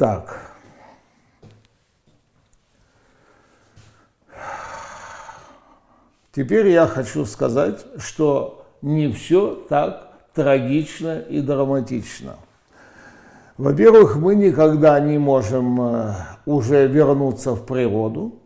Так. Теперь я хочу сказать, что не все так трагично и драматично. Во-первых, мы никогда не можем э, уже вернуться в природу.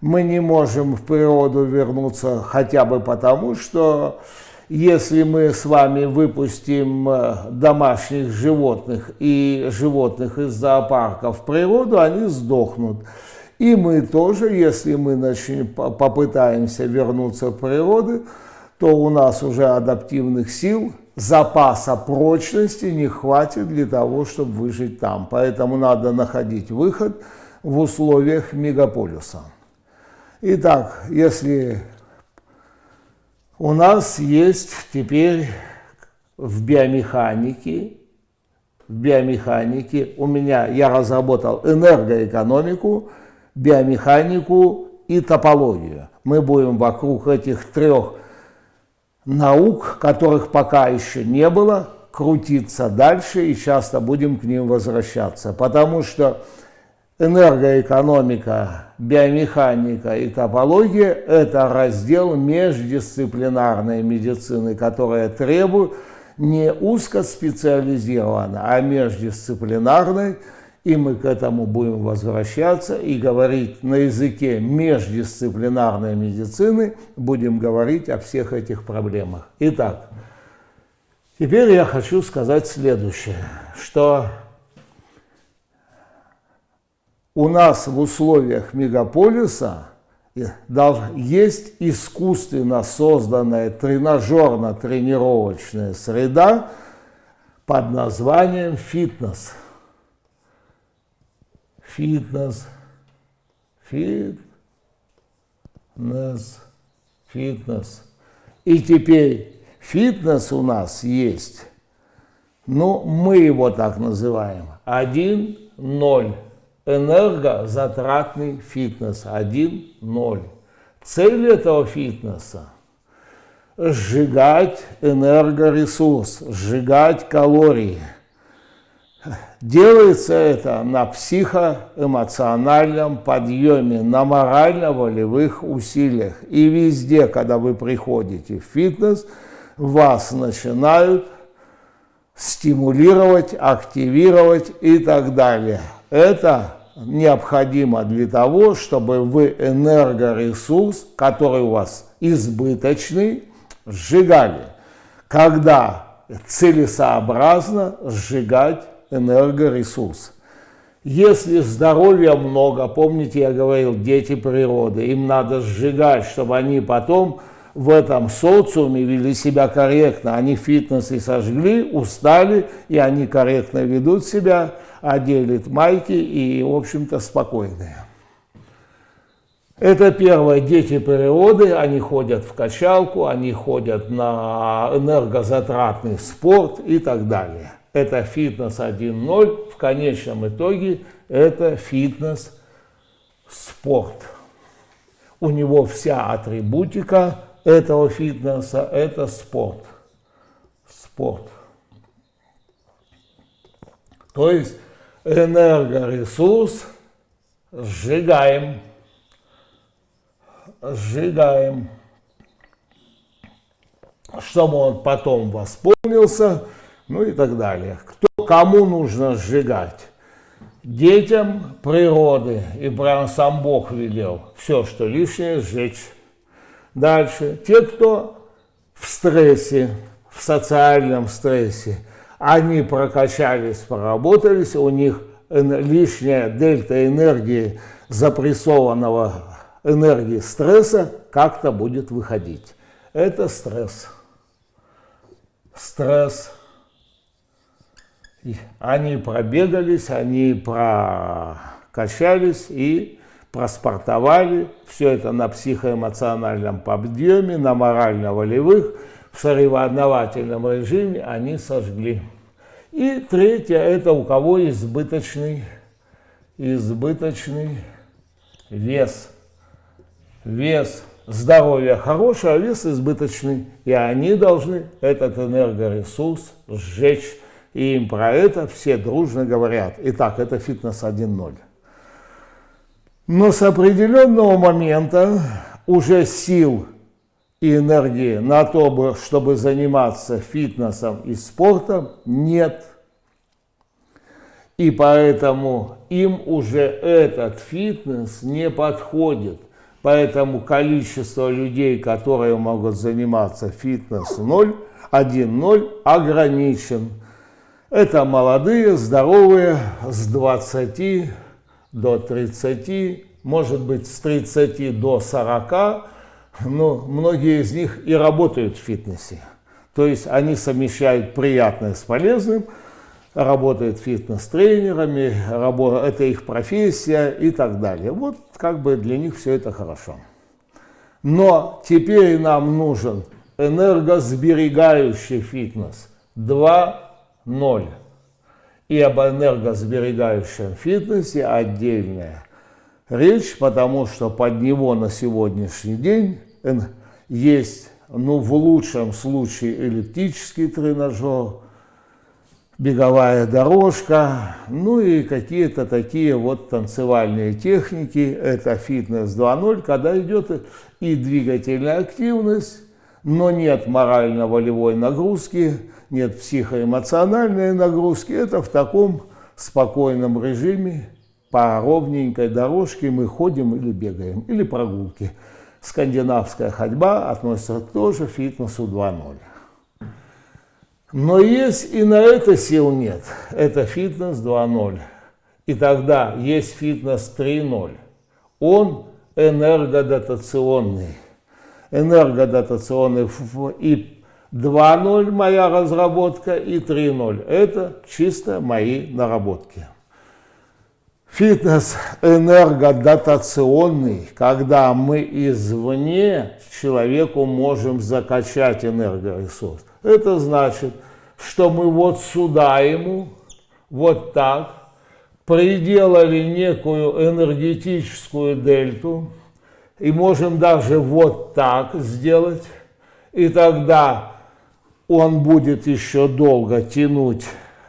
Мы не можем в природу вернуться хотя бы потому, что если мы с вами выпустим э, домашних животных и животных из зоопарка в природу, они сдохнут. И мы тоже, если мы начнем, попытаемся вернуться в природу, то у нас уже адаптивных сил, запаса прочности не хватит для того, чтобы выжить там. Поэтому надо находить выход в условиях мегаполиса. Итак, если у нас есть теперь в биомеханике, в биомеханике у меня, я разработал энергоэкономику, биомеханику и топологию. Мы будем вокруг этих трех наук, которых пока еще не было, крутиться дальше и часто будем к ним возвращаться. Потому что энергоэкономика, биомеханика и топология – это раздел междисциплинарной медицины, которая требует не узкоспециализированной, а междисциплинарной – и мы к этому будем возвращаться и говорить на языке междисциплинарной медицины, будем говорить о всех этих проблемах. Итак, теперь я хочу сказать следующее, что у нас в условиях мегаполиса есть искусственно созданная тренажерно-тренировочная среда под названием фитнес – фитнес, фитнес, фитнес. И теперь фитнес у нас есть, ну, мы его так называем, 1-0. Энергозатратный фитнес 1-0. Цель этого фитнеса – сжигать энергоресурс, сжигать калории – Делается это на психоэмоциональном подъеме, на морально-волевых усилиях. И везде, когда вы приходите в фитнес, вас начинают стимулировать, активировать и так далее. Это необходимо для того, чтобы вы энергоресурс, который у вас избыточный, сжигали. Когда целесообразно сжигать энергоресурс. Если здоровья много, помните, я говорил, дети природы, им надо сжигать, чтобы они потом в этом социуме вели себя корректно. Они фитнес и сожгли, устали, и они корректно ведут себя, одели майки и, в общем-то, спокойные. Это первое, дети природы, они ходят в качалку, они ходят на энергозатратный спорт и так далее это фитнес 1.0, в конечном итоге это фитнес-спорт. У него вся атрибутика этого фитнеса – это спорт. Спорт. То есть энергоресурс сжигаем, сжигаем, чтобы он потом восполнился – ну и так далее. Кто, кому нужно сжигать? Детям природы, и прям сам Бог велел все, что лишнее, сжечь. Дальше. Те, кто в стрессе, в социальном стрессе, они прокачались, поработались, у них лишняя дельта энергии запрессованного энергии стресса как-то будет выходить. Это стресс. Стресс они пробегались, они прокачались и проспортовали. Все это на психоэмоциональном подъеме, на морально-волевых, соревновательном режиме они сожгли. И третье, это у кого избыточный, избыточный вес. Вес здоровья хороший, а вес избыточный. И они должны этот энергоресурс сжечь И им про это все дружно говорят. Итак, это фитнес 1.0. Но с определенного момента уже сил и энергии на то, чтобы заниматься фитнесом и спортом, нет. И поэтому им уже этот фитнес не подходит. Поэтому количество людей, которые могут заниматься фитнес 0, 1-0 ограничен. Это молодые, здоровые, с 20 до 30, может быть с 30 до 40, но многие из них и работают в фитнесе. То есть они совмещают приятное с полезным, работают фитнес-тренерами, это их профессия и так далее. Вот как бы для них все это хорошо. Но теперь нам нужен энергосберегающий фитнес 2.0. И об энергосберегающем фитнесе отдельная речь, потому что под него на сегодняшний день есть, ну, в лучшем случае эллиптический тренажер, беговая дорожка, ну и какие-то такие вот танцевальные техники. Это фитнес 2.0, когда идет и двигательная активность, но нет морально-волевой нагрузки, нет психоэмоциональной нагрузки. Это в таком спокойном режиме по ровненькой дорожке мы ходим или бегаем, или прогулки. Скандинавская ходьба относится тоже к фитнесу 2.0. Но есть и на это сил нет. Это фитнес 2.0. И тогда есть фитнес 3.0. Он энергодотационный. Энергодотационный и 2.0 моя разработка и 3.0. Это чисто мои наработки. Фитнес энергодотационный, когда мы извне человеку можем закачать энергоресурс. Это значит, что мы вот сюда ему, вот так, приделали некую энергетическую дельту, и можем даже вот так сделать, и тогда он будет еще долго тянуть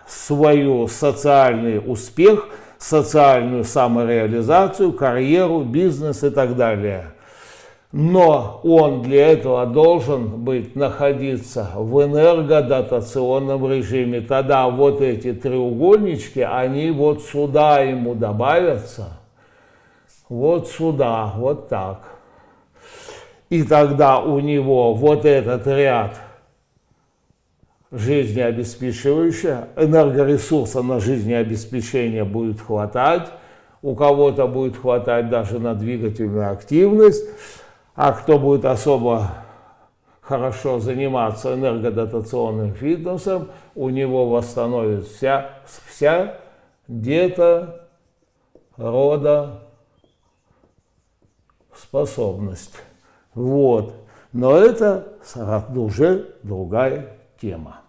свой социальный успех, социальную самореализацию, карьеру, бизнес и так далее – но он для этого должен быть находиться в энергодатационном режиме. Тогда вот эти треугольнички, они вот сюда ему добавятся, вот сюда, вот так. И тогда у него вот этот ряд жизнеобеспечивающих, энергоресурса на жизнеобеспечение будет хватать, у кого-то будет хватать даже на двигательную активность, а кто будет особо хорошо заниматься энергодотационным фитнесом, у него восстановится вся, вся где-то рода способность. Вот. Но это уже другая тема.